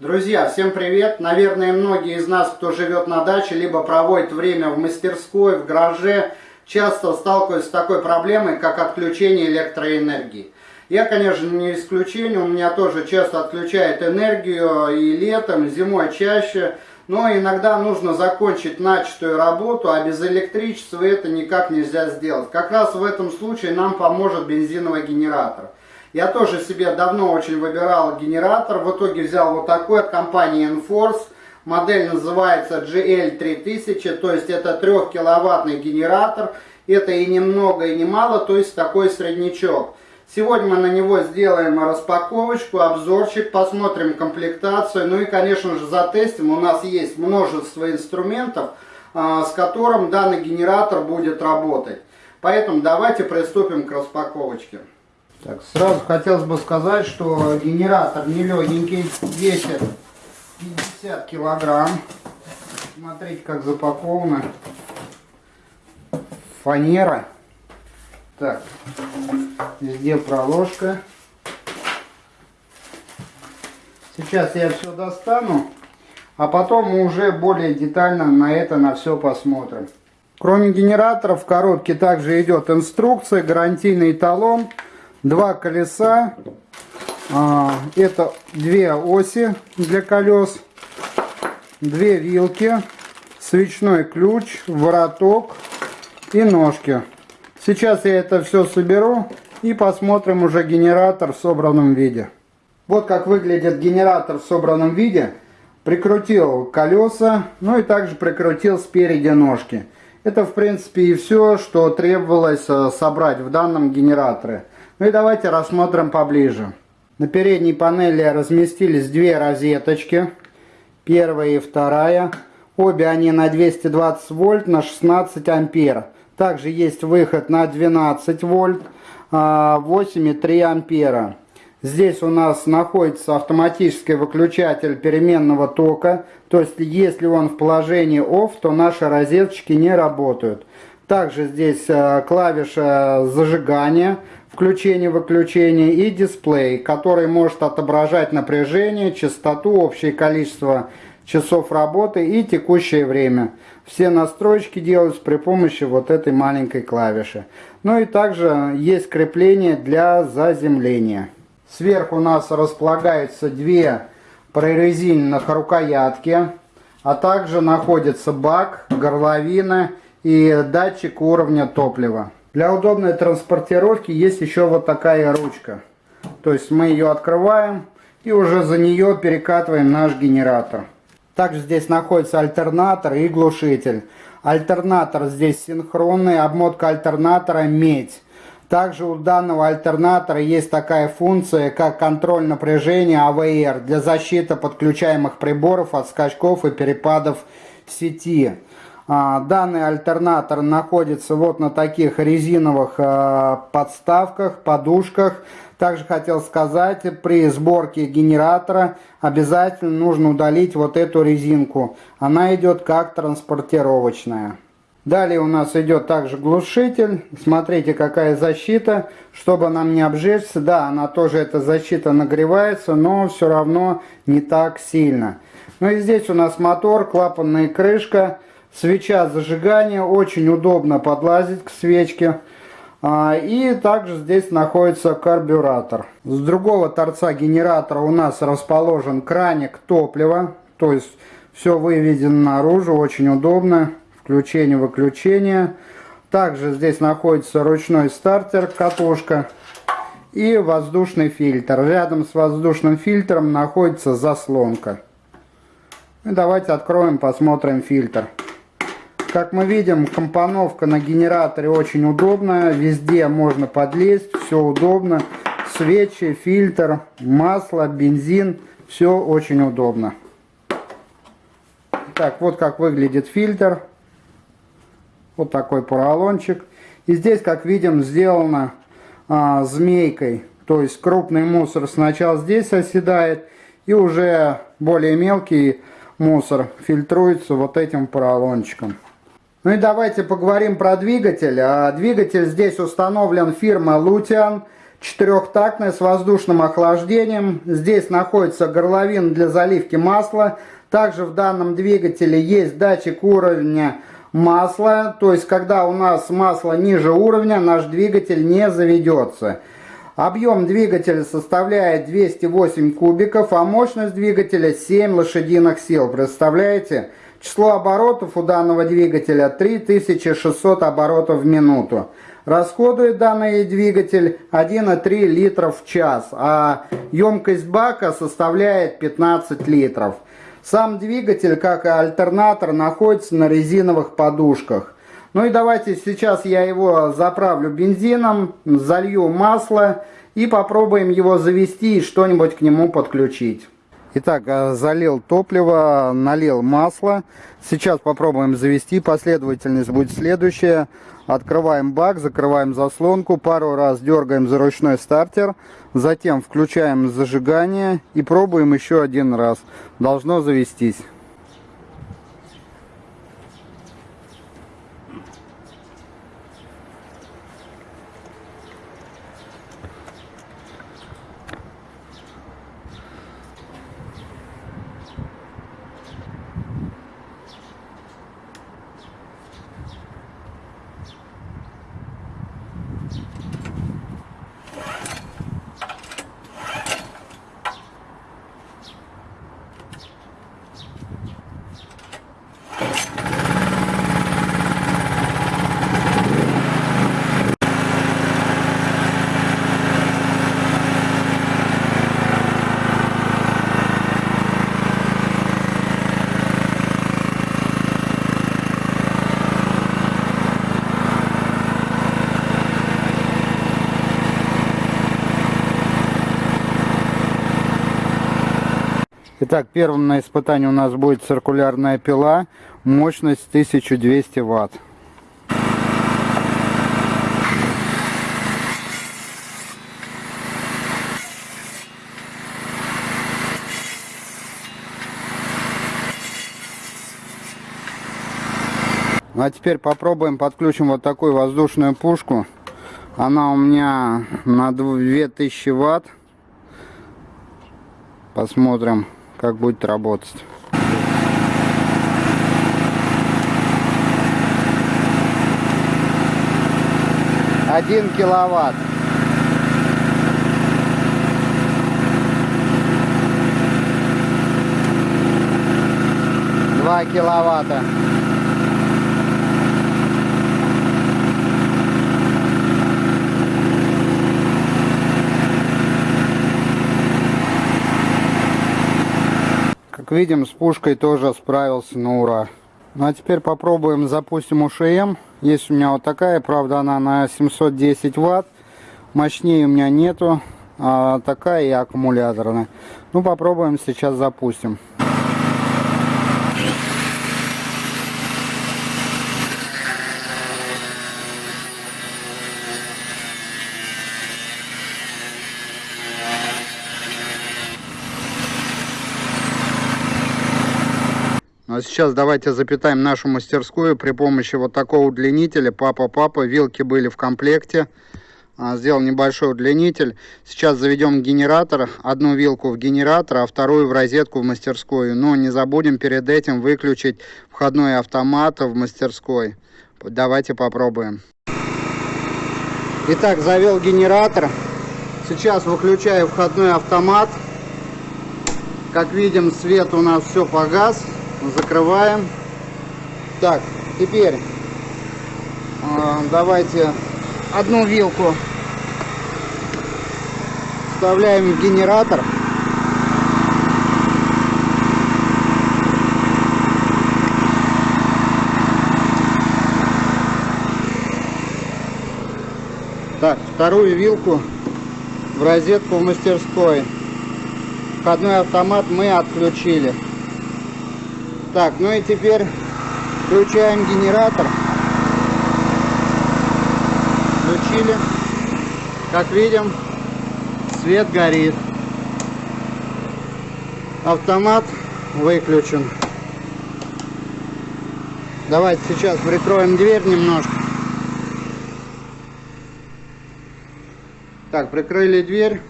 Друзья, всем привет! Наверное, многие из нас, кто живет на даче, либо проводит время в мастерской, в гараже, часто сталкиваются с такой проблемой, как отключение электроэнергии. Я, конечно, не исключение, у меня тоже часто отключает энергию и летом, и зимой чаще. Но иногда нужно закончить начатую работу, а без электричества это никак нельзя сделать. Как раз в этом случае нам поможет бензиновый генератор. Я тоже себе давно очень выбирал генератор. В итоге взял вот такой от компании Enforce. Модель называется GL3000, то есть это 3-киловаттный генератор. Это и немного, и немало, то есть такой среднячок. Сегодня мы на него сделаем распаковочку, обзорчик, посмотрим комплектацию. Ну и, конечно же, затестим. У нас есть множество инструментов, а, с которым данный генератор будет работать. Поэтому давайте приступим к распаковочке. Так, сразу хотелось бы сказать, что генератор не легенький, весит 50 килограмм. Смотрите, как запакована фанера. Так, везде проложка. Сейчас я все достану, а потом мы уже более детально на это на все посмотрим. Кроме генератора в коробке также идет инструкция, гарантийный талон два колеса, а, это две оси для колес, две вилки, свечной ключ, вороток и ножки. Сейчас я это все соберу и посмотрим уже генератор в собранном виде. Вот как выглядит генератор в собранном виде. Прикрутил колеса, ну и также прикрутил спереди ножки. Это в принципе и все, что требовалось э, собрать в данном генераторе. Ну и давайте рассмотрим поближе. На передней панели разместились две розеточки. Первая и вторая. Обе они на 220 вольт на 16 ампер. Также есть выход на 12 вольт, 8,3 а, ампера. Здесь у нас находится автоматический выключатель переменного тока. То есть, если он в положении OFF, то наши розеточки не работают. Также здесь а, клавиша зажигания включение-выключение и дисплей, который может отображать напряжение, частоту, общее количество часов работы и текущее время. Все настройки делаются при помощи вот этой маленькой клавиши. Ну и также есть крепление для заземления. Сверху у нас располагаются две прорезиненных рукоятки, а также находится бак, горловина и датчик уровня топлива. Для удобной транспортировки есть еще вот такая ручка. То есть мы ее открываем и уже за нее перекатываем наш генератор. Также здесь находится альтернатор и глушитель. Альтернатор здесь синхронный, обмотка альтернатора медь. Также у данного альтернатора есть такая функция, как контроль напряжения AVR для защиты подключаемых приборов от скачков и перепадов сети. А, данный альтернатор находится вот на таких резиновых а, подставках, подушках. Также хотел сказать, при сборке генератора обязательно нужно удалить вот эту резинку. Она идет как транспортировочная. Далее у нас идет также глушитель. Смотрите, какая защита, чтобы нам не обжечься. Да, она тоже, эта защита нагревается, но все равно не так сильно. Ну и здесь у нас мотор, клапанная крышка. Свеча зажигания, очень удобно подлазить к свечке. А, и также здесь находится карбюратор. С другого торца генератора у нас расположен краник топлива. То есть все выведено наружу, очень удобно. Включение-выключение. Также здесь находится ручной стартер, катушка и воздушный фильтр. Рядом с воздушным фильтром находится заслонка. И давайте откроем, посмотрим фильтр. Как мы видим, компоновка на генераторе очень удобная. Везде можно подлезть, все удобно. Свечи, фильтр, масло, бензин. Все очень удобно. Так, вот как выглядит фильтр. Вот такой поролончик. И здесь, как видим, сделано а, змейкой. То есть крупный мусор сначала здесь оседает. И уже более мелкий мусор фильтруется вот этим поролончиком. Ну и давайте поговорим про двигатель. А, двигатель здесь установлен фирма Lutian четырехтактная с воздушным охлаждением. Здесь находится горловина для заливки масла. Также в данном двигателе есть датчик уровня масла. То есть, когда у нас масло ниже уровня, наш двигатель не заведется. Объем двигателя составляет 208 кубиков, а мощность двигателя 7 лошадиных сил. Представляете? Число оборотов у данного двигателя 3600 оборотов в минуту. Расходует данный двигатель 1,3 литра в час, а емкость бака составляет 15 литров. Сам двигатель, как и альтернатор, находится на резиновых подушках. Ну и давайте сейчас я его заправлю бензином, залью масло и попробуем его завести и что-нибудь к нему подключить. Итак, э, залил топливо, налил масло. Сейчас попробуем завести. Последовательность будет следующая. Открываем бак, закрываем заслонку, пару раз дергаем за ручной стартер, затем включаем зажигание и пробуем еще один раз. Должно завестись. Итак, первым на испытании у нас будет циркулярная пила, мощность 1200 ватт. Ну, а теперь попробуем подключим вот такую воздушную пушку. Она у меня на 2000 ватт. Посмотрим как будет работать. Один киловатт. Два киловатта. Видим, с пушкой тоже справился на ура. Ну а теперь попробуем, запустим УШМ. Есть у меня вот такая, правда она на 710 ватт. Мощнее у меня нету. А такая и аккумуляторная. Ну попробуем сейчас запустим. Сейчас давайте запитаем нашу мастерскую при помощи вот такого удлинителя. Папа-папа, вилки были в комплекте. А, сделал небольшой удлинитель. Сейчас заведем генератор. Одну вилку в генератор, а вторую в розетку в мастерскую. Но не забудем перед этим выключить входной автомат в мастерской. Давайте попробуем. Итак, завел генератор. Сейчас выключаю входной автомат. Как видим, свет у нас все погас закрываем. Так, теперь э, давайте одну вилку вставляем в генератор. Так, вторую вилку в розетку в мастерской. Входной автомат мы отключили. Так, ну и теперь включаем генератор. Включили. Как видим, свет горит. Автомат выключен. Давайте сейчас прикроем дверь немножко. Так, прикрыли дверь.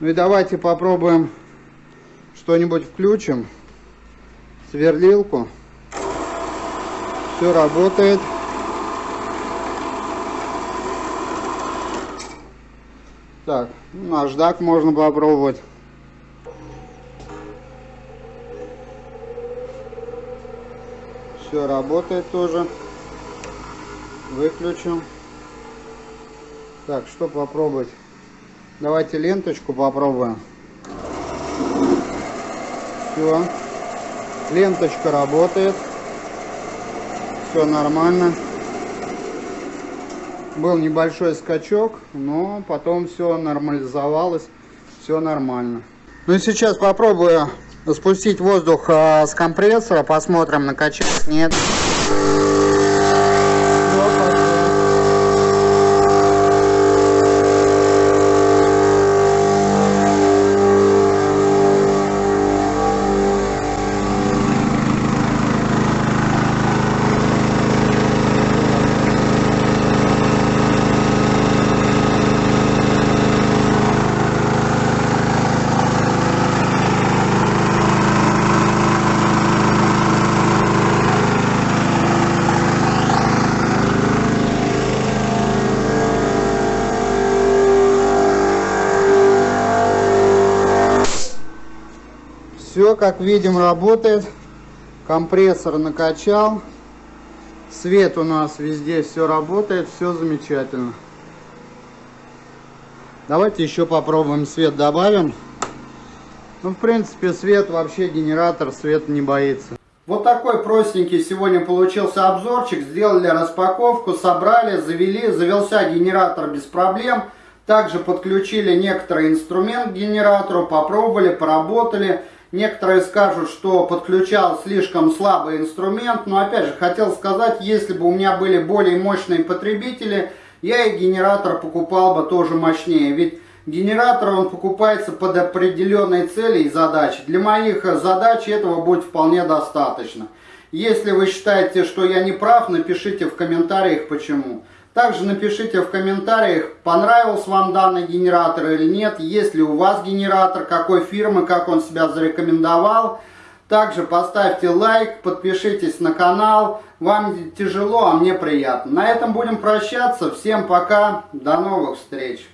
Ну и давайте попробуем что-нибудь включим. Сверлилку. Все работает. Так, ну, наждак можно попробовать. Все работает тоже. Выключим. Так, что попробовать? Давайте ленточку попробуем. Все. Ленточка работает. Все нормально. Был небольшой скачок, но потом все нормализовалось. Все нормально. Ну и сейчас попробую спустить воздух а, с компрессора. Посмотрим, накачать нет. Все, как видим, работает. Компрессор накачал. Свет у нас везде все работает, все замечательно. Давайте еще попробуем свет добавим. Ну, в принципе, свет вообще генератор, свет не боится. Вот такой простенький сегодня получился обзорчик. Сделали распаковку, собрали, завели, завелся генератор без проблем. Также подключили некоторый инструмент к генератору, попробовали, поработали. Некоторые скажут, что подключал слишком слабый инструмент, но опять же хотел сказать, если бы у меня были более мощные потребители, я и генератор покупал бы тоже мощнее. Ведь генератор он покупается под определенные цели и задачи. Для моих задач этого будет вполне достаточно. Если вы считаете, что я не прав, напишите в комментариях почему. Также напишите в комментариях, понравился вам данный генератор или нет, есть ли у вас генератор, какой фирмы, как он себя зарекомендовал. Также поставьте лайк, подпишитесь на канал. Вам тяжело, а мне приятно. На этом будем прощаться. Всем пока, до новых встреч.